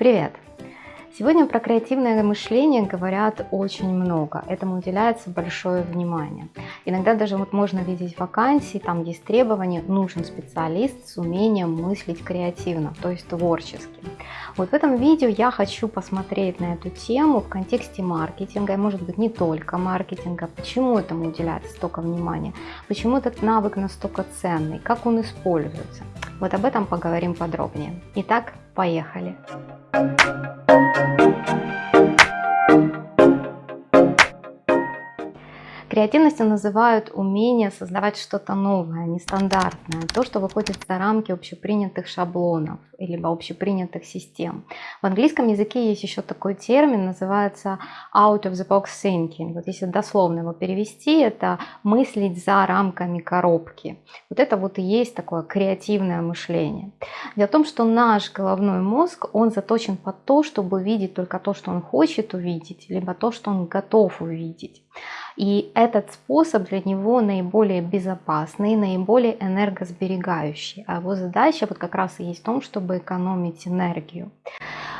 Привет! Сегодня про креативное мышление говорят очень много, этому уделяется большое внимание. Иногда даже вот можно видеть вакансии, там есть требования, нужен специалист с умением мыслить креативно, то есть творчески. Вот в этом видео я хочу посмотреть на эту тему в контексте маркетинга, и может быть не только маркетинга, почему этому уделяется столько внимания, почему этот навык настолько ценный, как он используется. Вот об этом поговорим подробнее. Итак, поехали! Креативностью называют умение создавать что-то новое, нестандартное, то, что выходит за рамки общепринятых шаблонов либо общепринятых систем. В английском языке есть еще такой термин, называется out of the box thinking. Вот если дословно его перевести, это мыслить за рамками коробки. Вот это вот и есть такое креативное мышление. Дело в том, что наш головной мозг, он заточен под то, чтобы видеть только то, что он хочет увидеть, либо то, что он готов увидеть. И этот способ для него наиболее безопасный, наиболее энергосберегающий. А его задача вот как раз и есть в том, чтобы экономить энергию.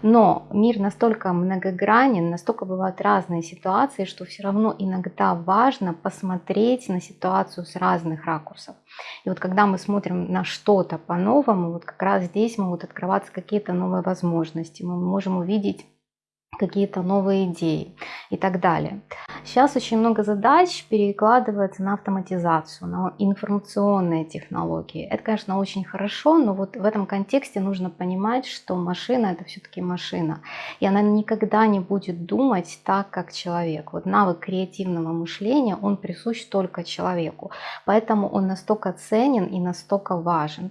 Но мир настолько многогранен, настолько бывают разные ситуации, что все равно иногда важно посмотреть на ситуацию с разных ракурсов. И вот когда мы смотрим на что-то по-новому, вот как раз здесь могут открываться какие-то новые возможности. Мы можем увидеть какие-то новые идеи и так далее. Сейчас очень много задач перекладывается на автоматизацию, на информационные технологии. Это, конечно, очень хорошо, но вот в этом контексте нужно понимать, что машина это все-таки машина. И она никогда не будет думать так, как человек. Вот навык креативного мышления, он присущ только человеку. Поэтому он настолько ценен и настолько важен.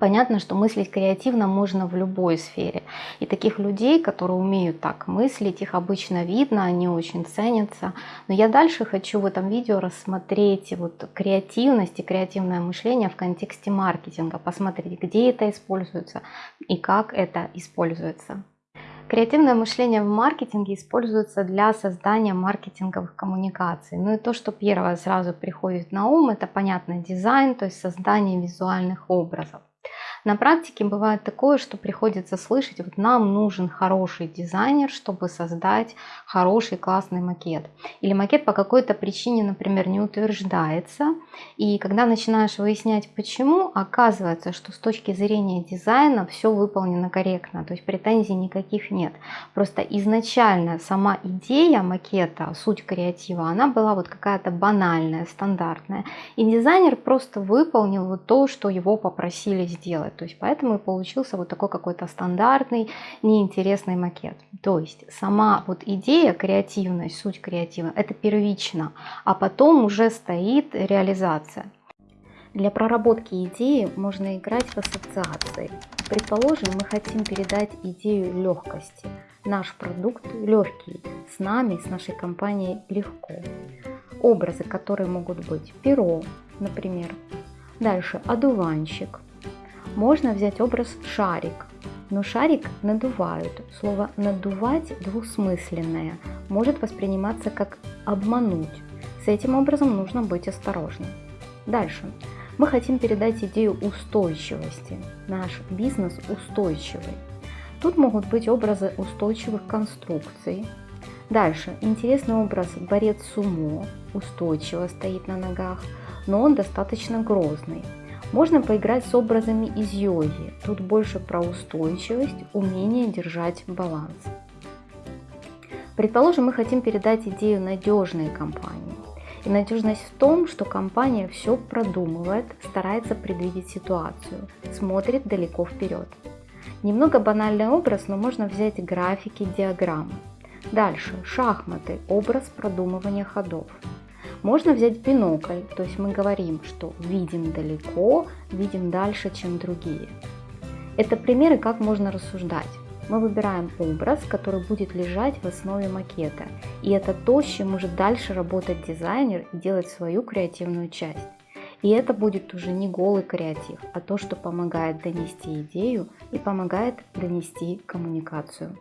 Понятно, что мыслить креативно можно в любой сфере. И таких людей, которые умеют так мыслить, их обычно видно, они очень ценятся. Но я дальше хочу в этом видео рассмотреть вот креативность и креативное мышление в контексте маркетинга, посмотреть, где это используется и как это используется. Креативное мышление в маркетинге используется для создания маркетинговых коммуникаций. Ну и то, что первое сразу приходит на ум, это понятно дизайн, то есть создание визуальных образов. На практике бывает такое, что приходится слышать, вот нам нужен хороший дизайнер, чтобы создать хороший классный макет. Или макет по какой-то причине, например, не утверждается. И когда начинаешь выяснять почему, оказывается, что с точки зрения дизайна все выполнено корректно, то есть претензий никаких нет. Просто изначально сама идея макета, суть креатива, она была вот какая-то банальная, стандартная. И дизайнер просто выполнил вот то, что его попросили сделать. То есть поэтому и получился вот такой какой-то стандартный, неинтересный макет. То есть сама вот идея, креативность, суть креатива, это первично, а потом уже стоит реализация. Для проработки идеи можно играть в ассоциации. Предположим, мы хотим передать идею легкости. Наш продукт легкий, с нами, с нашей компанией легко. Образы, которые могут быть перо, например. Дальше одуванчик, можно взять образ шарик, но шарик надувают. Слово «надувать» двусмысленное, может восприниматься как «обмануть». С этим образом нужно быть осторожным. Дальше. Мы хотим передать идею устойчивости. Наш бизнес устойчивый. Тут могут быть образы устойчивых конструкций. Дальше. Интересный образ борец сумо. Устойчиво стоит на ногах, но он достаточно грозный. Можно поиграть с образами из йоги. Тут больше про устойчивость, умение держать баланс. Предположим, мы хотим передать идею надежной компании. И надежность в том, что компания все продумывает, старается предвидеть ситуацию, смотрит далеко вперед. Немного банальный образ, но можно взять графики, диаграммы. Дальше, шахматы, образ продумывания ходов. Можно взять бинокль, то есть мы говорим, что видим далеко, видим дальше, чем другие. Это примеры, как можно рассуждать. Мы выбираем образ, который будет лежать в основе макета. И это то, с чем может дальше работать дизайнер и делать свою креативную часть. И это будет уже не голый креатив, а то, что помогает донести идею и помогает донести коммуникацию.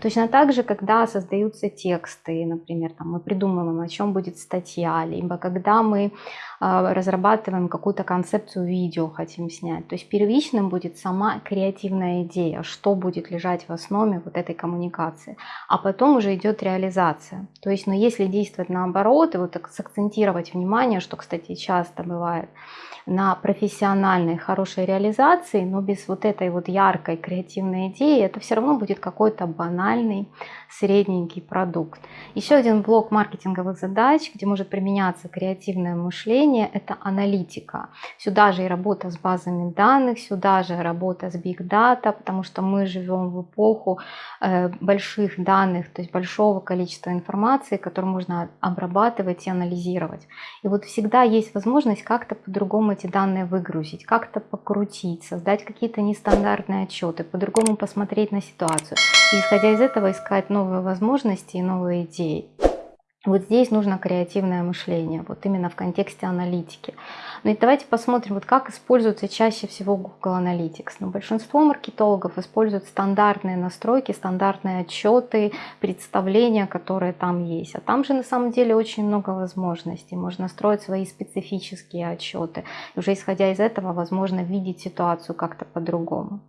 Точно так же, когда создаются тексты, например, там, мы придумываем, о чем будет статья, либо когда мы разрабатываем какую-то концепцию видео, хотим снять. То есть первичным будет сама креативная идея, что будет лежать в основе вот этой коммуникации. А потом уже идет реализация. То есть, но ну, если действовать наоборот, и вот так сакцентировать внимание, что, кстати, часто бывает, на профессиональной хорошей реализации, но без вот этой вот яркой креативной идеи, это все равно будет какой-то банальный средненький продукт. Еще один блок маркетинговых задач, где может применяться креативное мышление, это аналитика. Сюда же и работа с базами данных, сюда же работа с big data, потому что мы живем в эпоху э, больших данных, то есть большого количества информации, которую можно обрабатывать и анализировать. И вот всегда есть возможность как-то по-другому эти данные выгрузить, как-то покрутить, создать какие-то нестандартные отчеты, по-другому посмотреть на ситуацию. И исходя из этого искать новые возможности и новые идеи. Вот здесь нужно креативное мышление, вот именно в контексте аналитики. Ну и давайте посмотрим, вот как используется чаще всего Google Analytics. Ну, большинство маркетологов используют стандартные настройки, стандартные отчеты, представления, которые там есть. А там же на самом деле очень много возможностей. Можно строить свои специфические отчеты. И уже исходя из этого, возможно видеть ситуацию как-то по-другому.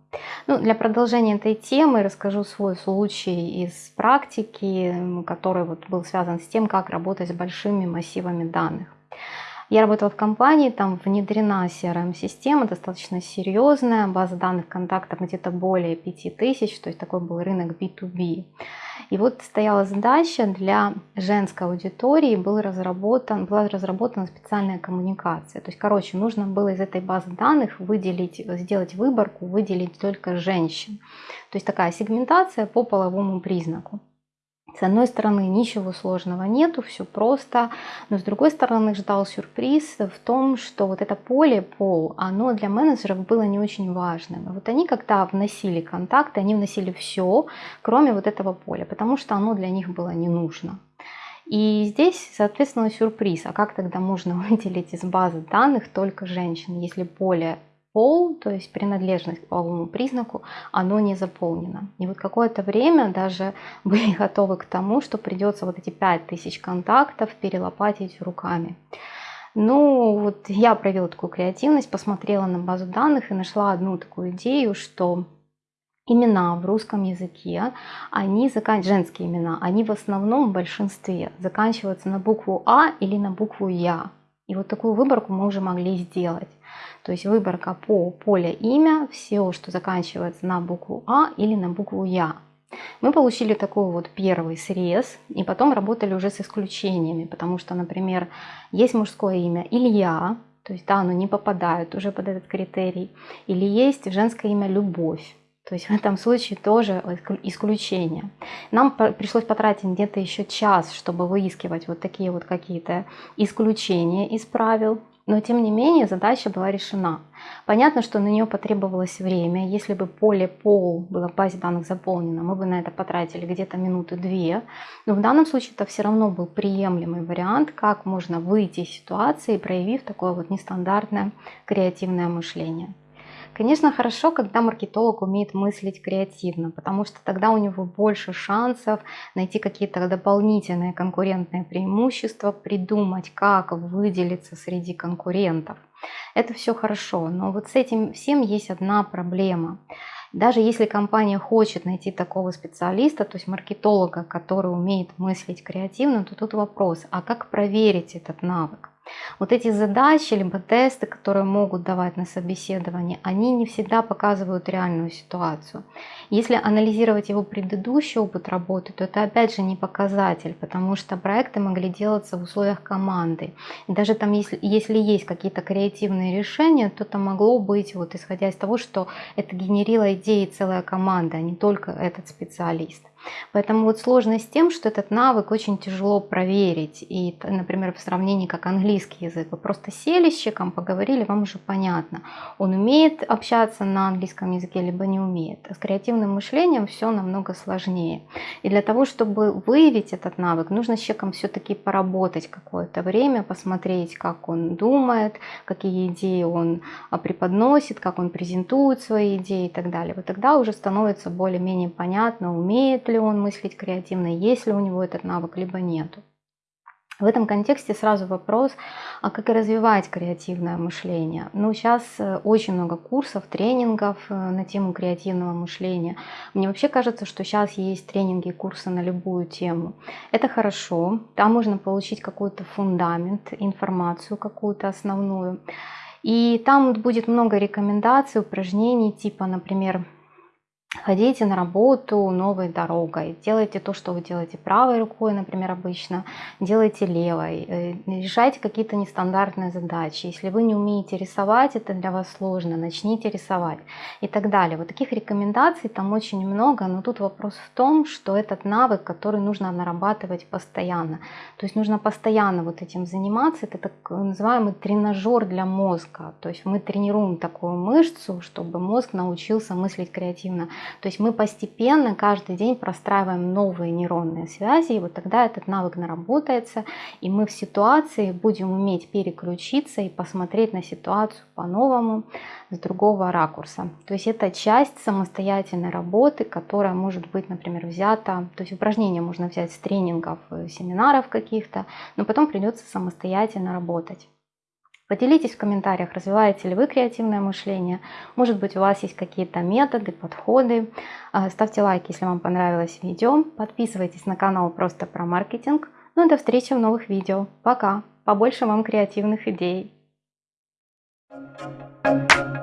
Ну, для продолжения этой темы расскажу свой случай из практики, который вот был связан с тем, как работать с большими массивами данных. Я работала в компании, там внедрена CRM-система, достаточно серьезная, база данных контактов где-то более 5000, то есть такой был рынок B2B. И вот стояла задача для женской аудитории, был разработан, была разработана специальная коммуникация. То есть, короче, нужно было из этой базы данных выделить, сделать выборку, выделить только женщин. То есть такая сегментация по половому признаку. С одной стороны, ничего сложного нету, все просто, но с другой стороны, ждал сюрприз в том, что вот это поле, пол, оно для менеджеров было не очень важным. Вот они, когда вносили контакты, они вносили все, кроме вот этого поля, потому что оно для них было не нужно. И здесь, соответственно, сюрприз. А как тогда можно выделить из базы данных только женщин, если поле пол, то есть принадлежность к половому признаку, оно не заполнено. И вот какое-то время даже были готовы к тому, что придется вот эти 5000 контактов перелопатить руками. Ну, вот я проявила такую креативность, посмотрела на базу данных и нашла одну такую идею, что имена в русском языке, они закан... женские имена, они в основном в большинстве заканчиваются на букву А или на букву Я. И вот такую выборку мы уже могли сделать. То есть выборка по поле имя, все, что заканчивается на букву А или на букву Я. Мы получили такой вот первый срез, и потом работали уже с исключениями, потому что, например, есть мужское имя Илья, то есть да, оно не попадает уже под этот критерий, или есть женское имя Любовь, то есть в этом случае тоже исключение. Нам пришлось потратить где-то еще час, чтобы выискивать вот такие вот какие-то исключения из правил. Но тем не менее задача была решена. Понятно, что на нее потребовалось время. Если бы поле пол было в базе данных заполнено, мы бы на это потратили где-то минуты две. Но в данном случае это все равно был приемлемый вариант, как можно выйти из ситуации, проявив такое вот нестандартное креативное мышление. Конечно, хорошо, когда маркетолог умеет мыслить креативно, потому что тогда у него больше шансов найти какие-то дополнительные конкурентные преимущества, придумать, как выделиться среди конкурентов. Это все хорошо, но вот с этим всем есть одна проблема. Даже если компания хочет найти такого специалиста, то есть маркетолога, который умеет мыслить креативно, то тут вопрос, а как проверить этот навык? Вот эти задачи, либо тесты, которые могут давать на собеседовании, они не всегда показывают реальную ситуацию. Если анализировать его предыдущий опыт работы, то это опять же не показатель, потому что проекты могли делаться в условиях команды. И даже там, если, если есть какие-то креативные решения, то это могло быть, вот исходя из того, что это генерила идеи целая команда, а не только этот специалист. Поэтому вот сложность с тем, что этот навык очень тяжело проверить. И, например, в сравнении как английский язык, вы просто сели с человеком, поговорили, вам уже понятно, он умеет общаться на английском языке, либо не умеет. А с креативным мышлением все намного сложнее. И для того, чтобы выявить этот навык, нужно с человеком все-таки поработать какое-то время, посмотреть, как он думает, какие идеи он а, преподносит, как он презентует свои идеи и так далее. Вот тогда уже становится более-менее понятно, умеет ли он мыслить креативно, есть ли у него этот навык, либо нету. В этом контексте сразу вопрос, а как развивать креативное мышление? Ну, сейчас э, очень много курсов, тренингов э, на тему креативного мышления. Мне вообще кажется, что сейчас есть тренинги и курсы на любую тему. Это хорошо, там можно получить какой-то фундамент, информацию какую-то основную. И там будет много рекомендаций, упражнений, типа, например, Ходите на работу новой дорогой, делайте то, что вы делаете правой рукой, например, обычно, делайте левой, э, решайте какие-то нестандартные задачи. Если вы не умеете рисовать, это для вас сложно, начните рисовать и так далее. Вот таких рекомендаций там очень много, но тут вопрос в том, что этот навык, который нужно нарабатывать постоянно. То есть нужно постоянно вот этим заниматься, это так называемый тренажер для мозга. То есть мы тренируем такую мышцу, чтобы мозг научился мыслить креативно. То есть мы постепенно каждый день простраиваем новые нейронные связи, и вот тогда этот навык наработается, и мы в ситуации будем уметь переключиться и посмотреть на ситуацию по-новому, с другого ракурса. То есть это часть самостоятельной работы, которая может быть, например, взята, то есть упражнения можно взять с тренингов, э, семинаров каких-то, но потом придется самостоятельно работать. Поделитесь в комментариях, развиваете ли вы креативное мышление. Может быть, у вас есть какие-то методы, подходы. А, ставьте лайк, если вам понравилось видео. Подписывайтесь на канал просто про маркетинг. Ну и до встречи в новых видео. Пока! Побольше вам креативных идей. Thank you.